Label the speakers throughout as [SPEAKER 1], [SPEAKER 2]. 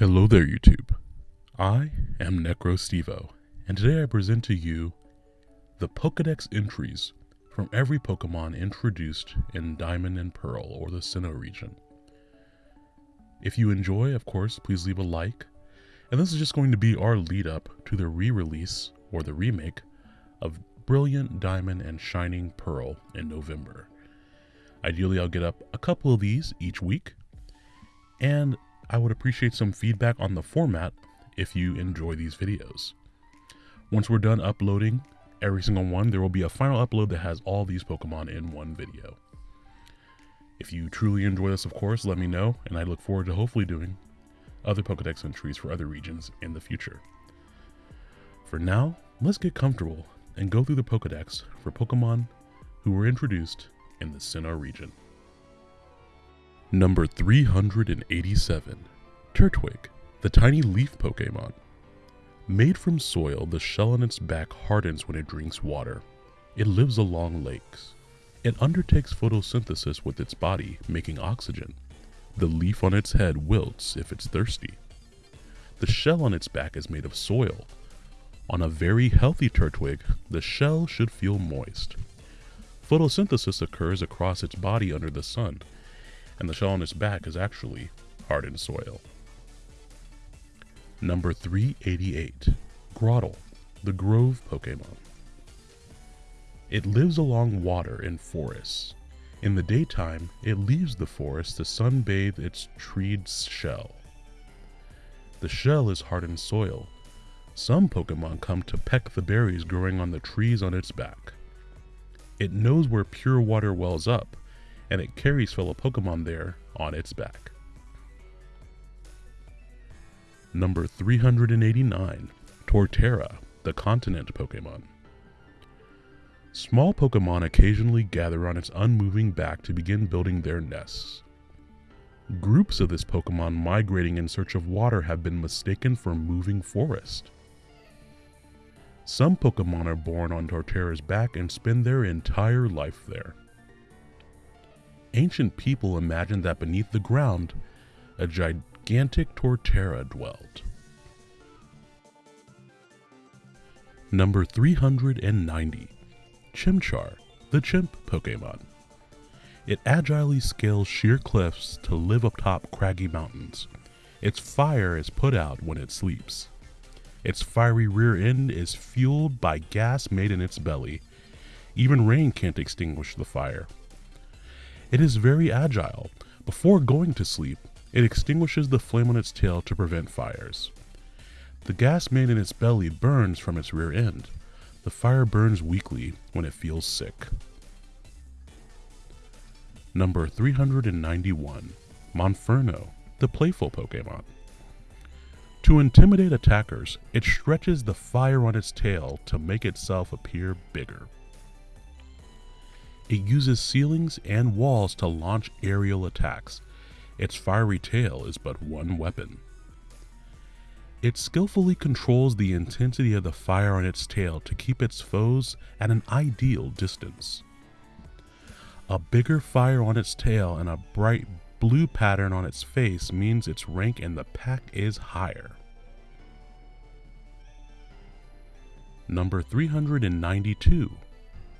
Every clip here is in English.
[SPEAKER 1] Hello there, YouTube. I am NecroStevo, and today I present to you the Pokedex entries from every Pokemon introduced in Diamond and Pearl or the Sinnoh region. If you enjoy, of course, please leave a like. And this is just going to be our lead up to the re release or the remake of Brilliant Diamond and Shining Pearl in November. Ideally, I'll get up a couple of these each week, and I would appreciate some feedback on the format if you enjoy these videos. Once we're done uploading every single one, there will be a final upload that has all these Pokemon in one video. If you truly enjoy this, of course, let me know, and I look forward to hopefully doing other Pokedex entries for other regions in the future. For now, let's get comfortable and go through the Pokedex for Pokemon who were introduced in the Sinnoh region. Number 387 Turtwig, the tiny leaf Pokemon. Made from soil, the shell on its back hardens when it drinks water. It lives along lakes. It undertakes photosynthesis with its body, making oxygen. The leaf on its head wilts if it's thirsty. The shell on its back is made of soil. On a very healthy Turtwig, the shell should feel moist. Photosynthesis occurs across its body under the sun, and the shell on its back is actually hardened soil. Number 388 Grotle, the Grove Pokemon. It lives along water in forests. In the daytime, it leaves the forest to sunbathe its treed shell. The shell is hardened soil. Some Pokemon come to peck the berries growing on the trees on its back. It knows where pure water wells up, and it carries fellow Pokemon there on its back. Number 389 Torterra, the continent Pokemon. Small Pokemon occasionally gather on its unmoving back to begin building their nests. Groups of this Pokemon migrating in search of water have been mistaken for moving forest. Some Pokemon are born on Torterra's back and spend their entire life there. Ancient people imagined that beneath the ground, a gigantic Torterra dwelled. Number 390 Chimchar, the chimp Pokemon. It agilely scales sheer cliffs to live atop craggy mountains. Its fire is put out when it sleeps. Its fiery rear end is fueled by gas made in its belly. Even rain can't extinguish the fire. It is very agile. Before going to sleep, it extinguishes the flame on its tail to prevent fires. The gas made in its belly burns from its rear end. The fire burns weakly when it feels sick. Number 391 Monferno, the playful Pokemon. To intimidate attackers, it stretches the fire on its tail to make itself appear bigger. It uses ceilings and walls to launch aerial attacks. Its fiery tail is but one weapon. It skillfully controls the intensity of the fire on its tail to keep its foes at an ideal distance. A bigger fire on its tail and a bright blue pattern on its face means its rank in the pack is higher. Number 392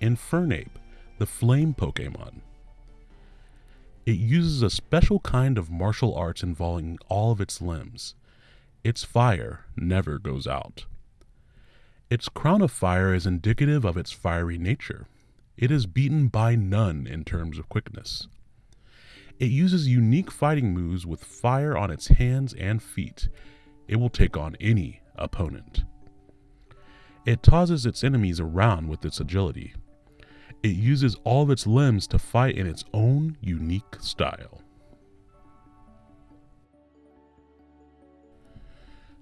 [SPEAKER 1] Infernape, the flame Pokemon. It uses a special kind of martial arts involving all of its limbs. Its fire never goes out. Its crown of fire is indicative of its fiery nature. It is beaten by none in terms of quickness. It uses unique fighting moves with fire on its hands and feet. It will take on any opponent. It tosses its enemies around with its agility. It uses all of its limbs to fight in its own unique style.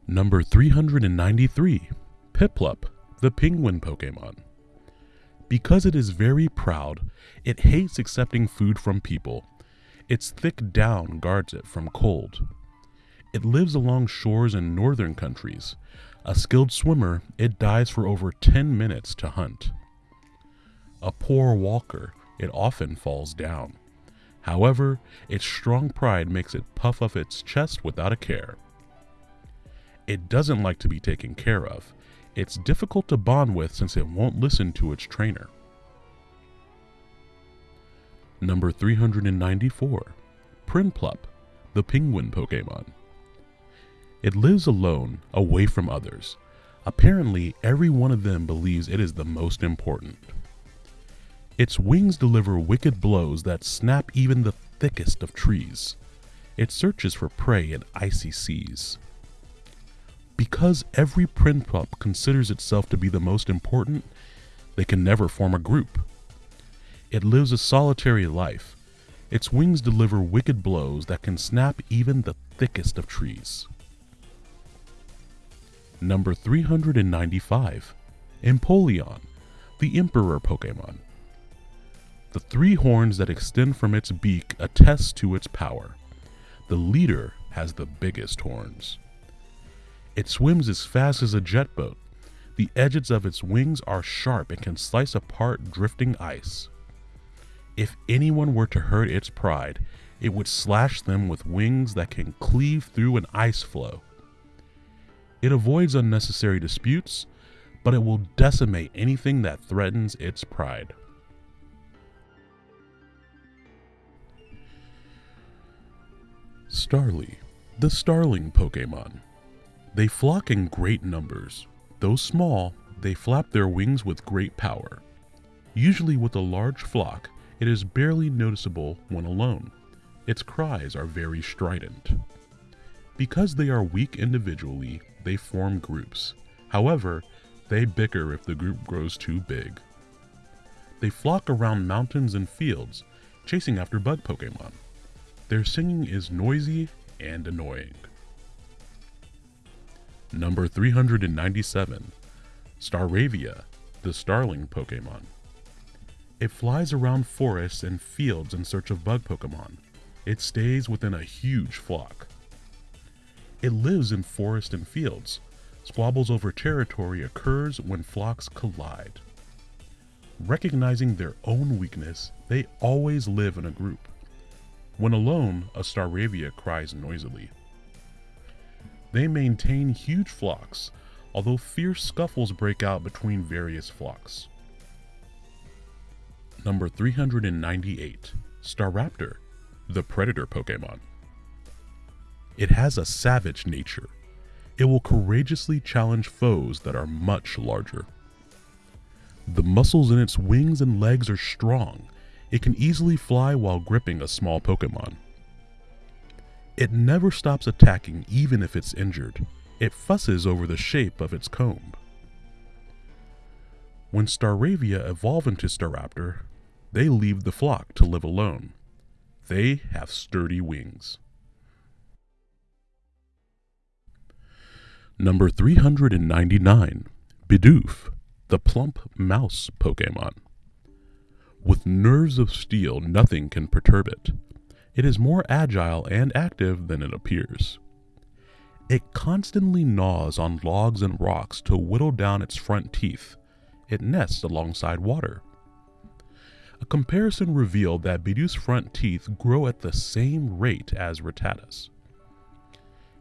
[SPEAKER 1] Number 393 Piplup, the penguin Pokemon. Because it is very proud, it hates accepting food from people. Its thick down guards it from cold. It lives along shores in northern countries. A skilled swimmer, it dives for over 10 minutes to hunt. A poor walker, it often falls down. However, its strong pride makes it puff up its chest without a care. It doesn't like to be taken care of. It's difficult to bond with since it won't listen to its trainer. Number 394 Prinplup, the penguin Pokemon. It lives alone, away from others. Apparently, every one of them believes it is the most important. Its wings deliver wicked blows that snap even the thickest of trees. It searches for prey in icy seas. Because every Prinplup considers itself to be the most important, they can never form a group. It lives a solitary life. Its wings deliver wicked blows that can snap even the thickest of trees. Number 395 Empoleon, the Emperor Pokemon. The three horns that extend from its beak attest to its power. The leader has the biggest horns. It swims as fast as a jet boat. The edges of its wings are sharp and can slice apart drifting ice. If anyone were to hurt its pride, it would slash them with wings that can cleave through an ice floe. It avoids unnecessary disputes, but it will decimate anything that threatens its pride. Starly, the starling Pokemon. They flock in great numbers. Though small, they flap their wings with great power. Usually with a large flock, it is barely noticeable when alone. Its cries are very strident. Because they are weak individually, they form groups. However, they bicker if the group grows too big. They flock around mountains and fields, chasing after bug Pokemon. Their singing is noisy and annoying. Number 397 Staravia, the starling Pokemon. It flies around forests and fields in search of bug Pokemon. It stays within a huge flock. It lives in forests and fields. Squabbles over territory occurs when flocks collide. Recognizing their own weakness, they always live in a group. When alone, a Staravia cries noisily. They maintain huge flocks, although fierce scuffles break out between various flocks. Number 398 Staraptor, the Predator Pokemon. It has a savage nature. It will courageously challenge foes that are much larger. The muscles in its wings and legs are strong. It can easily fly while gripping a small Pokemon. It never stops attacking even if it's injured. It fusses over the shape of its comb. When Staravia evolve into Staraptor, they leave the flock to live alone. They have sturdy wings. Number 399 Bidoof, the plump mouse Pokemon. With nerves of steel, nothing can perturb it. It is more agile and active than it appears. It constantly gnaws on logs and rocks to whittle down its front teeth. It nests alongside water. A comparison revealed that Bidoof's front teeth grow at the same rate as Rattata's.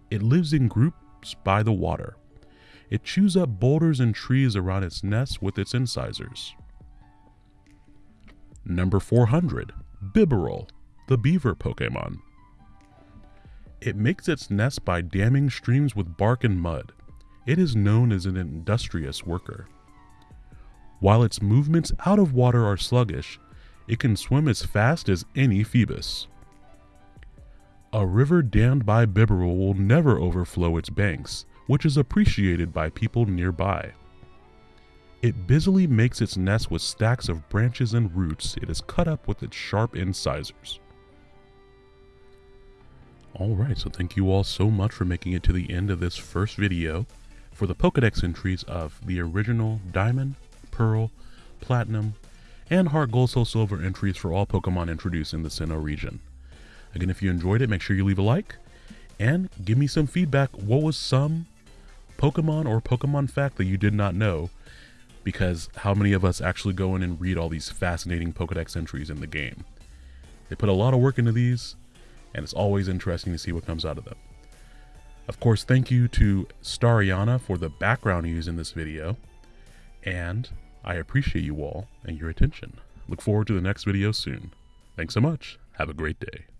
[SPEAKER 1] It lives in groups by the water. It chews up boulders and trees around its nest with its incisors. Number 400, Bibarel, the beaver Pokemon. It makes its nest by damming streams with bark and mud. It is known as an industrious worker. While its movements out of water are sluggish, it can swim as fast as any Feebas. A river dammed by Bibarel will never overflow its banks, which is appreciated by people nearby. It busily makes its nest with stacks of branches and roots it has cut up with its sharp incisors. Alright, so thank you all so much for making it to the end of this first video for the Pokedex entries of the original Diamond, Pearl, Platinum, and Heart Gold Soul Silver entries for all Pokemon introduced in the Sinnoh region. Again, if you enjoyed it, make sure you leave a like, and give me some feedback. What was some Pokemon or Pokemon fact that you did not know? because how many of us actually go in and read all these fascinating Pokedex entries in the game? They put a lot of work into these, and it's always interesting to see what comes out of them. Of course, thank you to Stariana for the background used in this video, and I appreciate you all and your attention. Look forward to the next video soon. Thanks so much. Have a great day.